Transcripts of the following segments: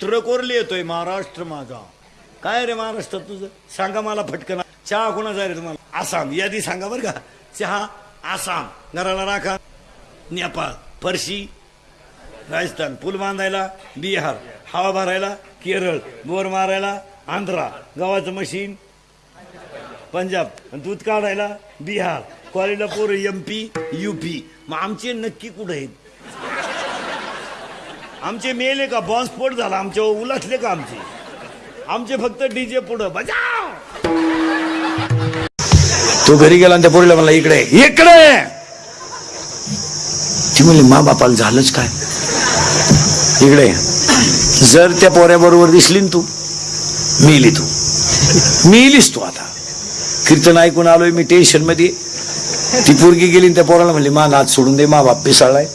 चित्रकोरले येतोय महाराष्ट्र माझा. काय रे महाराष्ट्र तुझं? सांगा मला फटकन चहा कोणाचा रे तुम्हाला? आसाम. यादी सांगा बरं का. चहा आसाम. घराला राखा. नेपाळ फरशी राजस्थान. पूल बांधायला बिहार. हवा भरायला केरळ. बोर मारायला आंध्रा. गव्हाचं मशीन. पंजाब. दूध काढायला बिहार. कॉलेजला एम पी यू पी मग आमचे नक्की कुठं आहेत? आमचे मेले का बॉम्बस्फोट झाला आमचे उलटले का आमचे? आमचे फक्त डीजे पुढं. बजाव! तो घरी गेला आणि त्या पोरीला म्हणला इकडे. इकडे! ती म्हणली मा बापाला झालंच काय? इकडे. जर त्या पोऱ्याबरोबर दिसली तू मिली तू. मिलीस तू आता. कीर्तन ऐकून आलोय मी टेन्शनमध्ये. ती पोरगी गेली त्या पोराला म्हणली मा नाच सोडून दे मा बाप पिसाळलाय.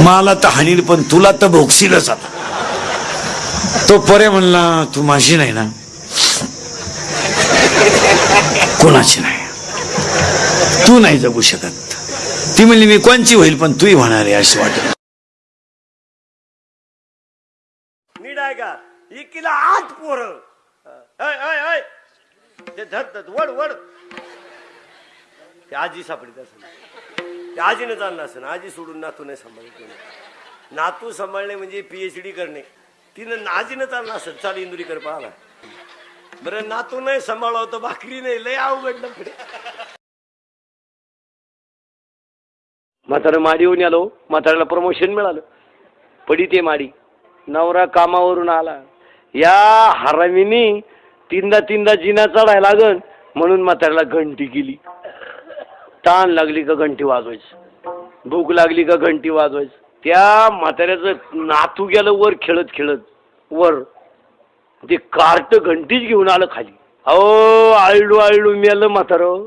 मला तर हानील पण तुला तर भोगशीलच आता. तो परे म्हणला तू माझी नाही ना. कोणाची नाही. तू नाही जगू शकत. ती म्हणली मी कोणची होईल पण तूही होणार अशी असं वाटत मी आहे का? इकीला आठ पोर. ऐ, ते धर वड वड. आजी सापडीत असेल. आजीनं चाललं असं आजी सोडून नातू नाही सांभाळत नातू सांभाळणे म्हणजे पीएच डी करणे. तिनं आजीनं चाललं असं चाल इंदुरीकर पाहाला बरं नातू नाही सांभाळावं तर भाकरी नाही लय अवघड म्हाताऱ्या माडी येऊन आलो म्हाताऱ्याला प्रमोशन मिळालं. पडी ते माडी. नवरा कामावरून आला. या हरामीनी तीनदा तीनदा जिना चढायला लागन म्हणून म्हाताऱ्याला घंटी केली. ताण लागली का घंटी वाजवायची. भूक लागली का घंटी वाजवायची. त्या म्हाताऱ्याचं नातू गेलं वर खेळत खेळत. वर. ते कार्ट घंटीच घेऊन आलं खाली. अहो आळडू आळडू मेलं म्हातारं.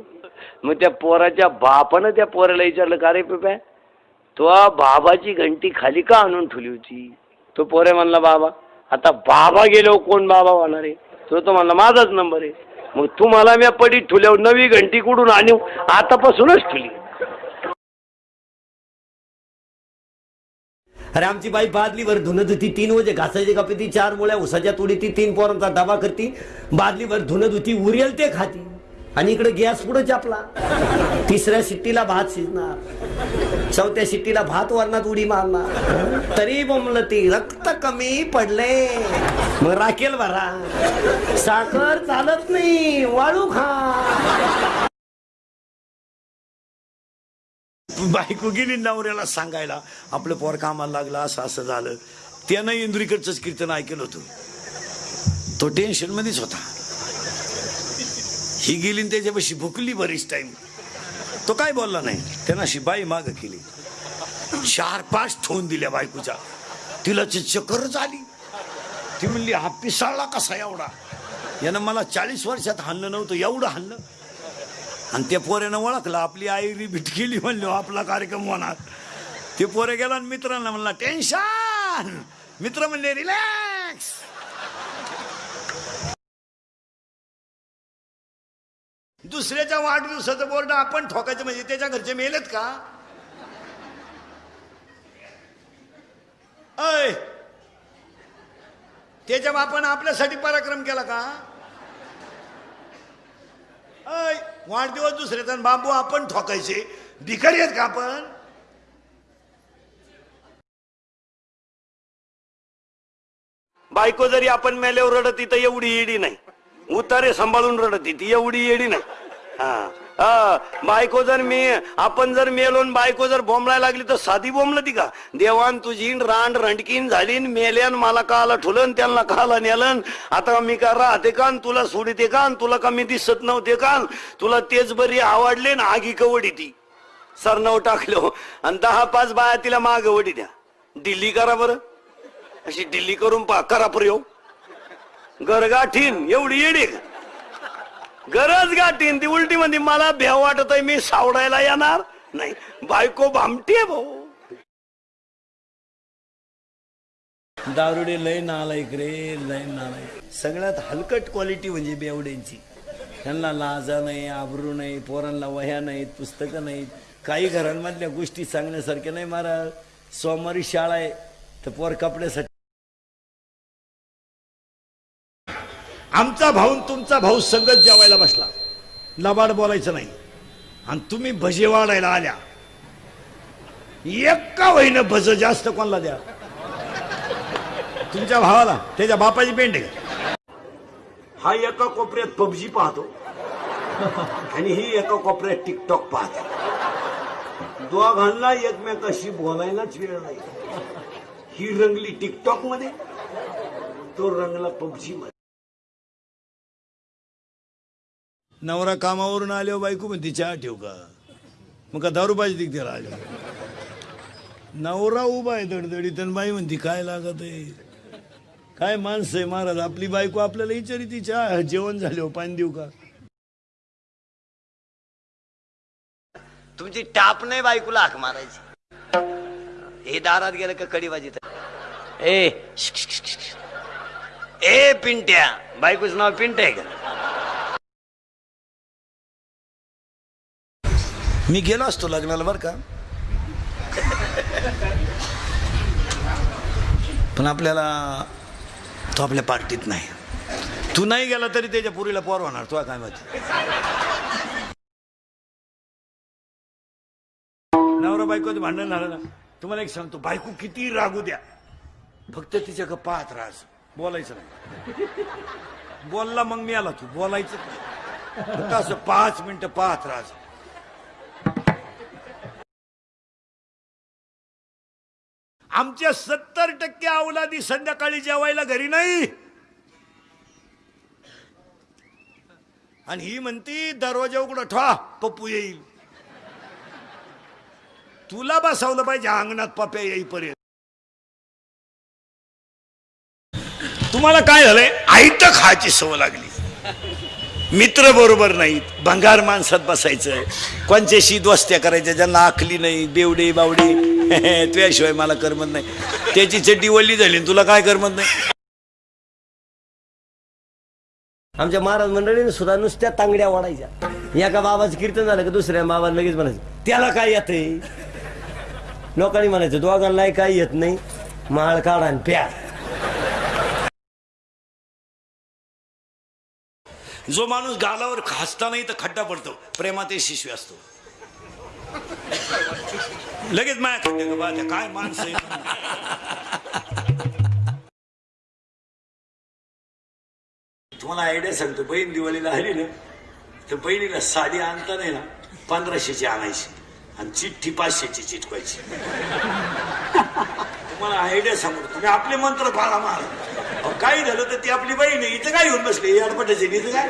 मग त्या पोराच्या बापानं त्या पोराला विचारलं का रे पेप्या? तो बाबाची घंटी खाली का आणून ठेवली होती? तो पोरे म्हणला बाबा आता बाबा गेलो कोण बाबा होणार आहे? तो तो म्हणला माझाच नंबर आहे. मग तुम्हाला मी पडीत ठुल्यावर नवी घंटी कुठून आणू? आतापासूनच ठुली अरे आमची बाई बादलीवर धुन धुती तीन वजे घासायची कापी ती चार मुळ्या उसाच्या तुडीती तीन पोरांचा डबा करती. बादलीवर धुन धुती उरेल ते खाती. आणि इकडे गॅस पुढे चापला. तिसऱ्या शिट्टीला भात शिजणार. चौथ्या शिट्टीला भात वरणात उडी मारणार. तरी बोंबल ती रक्त कमी पडले. मग राखेल भरा साखर चालत नाही वाळू खा. बायको गेली नवऱ्याला सांगायला आपलं पोर कामाला लागलं असं असं झालं. त्यानं इंद्रीकडचंच कीर्तन ऐकलं होतं. तो टेन्शन मध्येच होता. ही गेली आणि त्याच्यापाशी भुकली बरीच टाईम तो काय बोलला नाही? त्यांना अशी बाई माग केली. चार पाच ठेवून दिल्या बायकोच्या. तिला ची चक्करच आली. ती म्हणली हा पिसाळला कसा एवढा? यानं मला चाळीस वर्षात हाणलं नव्हतं एवढं हाणलं. आणि त्या पोऱ्यानं ओळखलं आपली आई रिपीट केली म्हणलो आपला कार्यक्रम होणार. ते पोरे गेला आणि मित्रांना म्हणला टेन्शन. मित्र म्हणले रिलॅक्स. दुसऱ्याच्या वाढदिवसाचं बोर्ड आपण ठोकायचं म्हणजे त्याच्या घरचे मेलेत का? अय त्याच्या बापानं आपल्यासाठी पराक्रम केला का? अय वाढदिवस दुसऱ्याचा बाबू आपण ठोकायचे. भिकारी आहेत का आपण? बायको जरी आपण मेल्यावर रडत तर एवढी येडी नाही. उतारे सांभाळून रडत ती एवढी येडी नाही. हा. हा, बायको जर मी आपण जर मेलून बायको जर बोंबलाय लागली तर साधी बोंबल ती का? देवान तुझी रांड रंडकीन झाली मेल्यान मला काला ठुलन त्यांना काला नेलन आता मी का राहते कान तुला सोडते का तुला का मी दिसत नव्हते का तुला तेच बरी आवडले ना आगी कवडी ती. सरनव टाकलो. आणि दहा पाच बाया तिला माग वडी द्या. दिल्ली करा बरं. अशी दिल्ली करून पा करा प्रयोग. गरगाठीन एवढी येडे का? गरज गाठीन ती उलटी म्हणजे मला भ्याव वाटत आहे मी सावडायला येणार नाही. बायको भामटी आहे भाऊ. दारुडे लय नालायक रे लय नालायक. सगळ्यात हलकट क्वालिटी म्हणजे बेवड्यांची. त्यांना लाजा नाही आबरू नाही पोरांना वह्या नाहीत पुस्तकं नाहीत. काही घरांमधल्या गोष्टी सांगण्यासारख्या नाही महाराज. सोमवारी शाळा आहे तर पोर कपड्यासाठी आमचा भाऊन तुमचा भाऊ संगत जेवायला बसला. लबाड बोलायचं नाही. आणि तुम्ही भजे वाढायला आल्या. एका वहीनं भज जास्त कोणाला द्या? तुमच्या भावाला त्याच्या बापाची पेंट आहे. हा एका कोपऱ्यात पबजी पाहतो. आणि ही एका कोपऱ्यात टिकटॉक पाहतो. दोघांना एकमेकाशी बोलायलाच वेळ नाही. ही रंगली टिकटॉकमध्ये तो रंगला पबजी मध्ये नवरा कामावरून आल्यावर हो बायको म्हणते चहा ठेव का? मग का दारू पाहिजे त्याला आल्या नवरा उभा आहे दडदडीत आणि बाई म्हणते काय लागत आहे? काय माणसं आहे महाराज? आपली बायको आपल्याला विचारी ती चहा जेवण झाले हो, पाणी देऊ का? तुमची टाप नाही बायकोला हाक मारायची. हे दारात गेलं का कडी वाजित ए ए पिंट्या. बायकोच नाव पिंट आहे का? मी गेलो असतो लग्नाला बरं का. पण आपल्याला तो आपल्या पार्टीत नाही. तू नाही गेला तरी त्याच्या पुरीला पोर होणार तुला काय माहिती. नवरा बायकोचं भांडण झालं ना तुम्हाला एक सांगतो बायको किती रागू द्या. फक्त तिच्या का पाहत राहास बोलायचं नाही. बोलला मग मी आला तू बोलायचं. फक्त असं पाच मिनिटं पाहत राहास आमच्या सत्तर टक्के अवलादी संध्याकाळी जेवायला घरी नाही. आणि ही म्हणती दरवाजा उघडा ठेवा पप्पू येईल. तुला बसवलं पाहिजे अंगणात पप्या येईपर्यंत. तुम्हाला काय झालंय? आईत खायची सवय लागली. मित्र बरोबर नाहीत भंगार माणसात बसायचं. कोणच्याशी दोस्त्या करायच्या ज्यांना आखली नाही बेवडे बावडे. तुझ्याशिवाय मला करमत नाही. त्याची चड्डी वल्ली झाली तुला काय करमत नाही? आमच्या महाराज मंडळीने सुद्धा नुसत्या तांगड्या वाढायच्या. एका बाबाचं कीर्तन झालं का दुसऱ्या बाबा लगेच म्हणायचं त्याला काय येतंय? लोकांनी म्हणायचं दोघांनाही काही येत नाही. माळ काढा आणि प्या. जो माणूस गालावर खासता नाही तर खड्डा पडतो. प्रेमात शिशवी असतो. लगेच माया खड्डे का बा, काय माणसं आहे. तुम्हाला आयडिया सांगतो. बहीण दिवाळीला आली ना तर बहिणीला साडी आणता नाही ना पंधराशेची आणायची आणि चिठ्ठी पाचशेची चिटकवायची. तुम्हाला आयडिया सांगतो. तुम्ही आपले मंत्र पाळा मारा. अहो, काही झालं तर ती आपली बहीण आहे. इथं काय येऊन बसली? अडपटाची इथं काय?